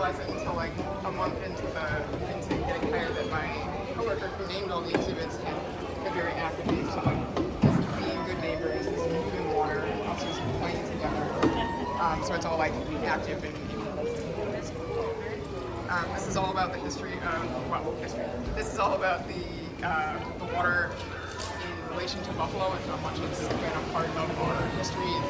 realize it until like a month into the into getting hired that my coworker who named all the exhibits had a very active name. So being good neighbors, this is food and water, this playing together. Um, so it's all like active and. Um, this is all about the history of well, history. This is all about the uh, the water in relation to Buffalo and how much it's been a part of our history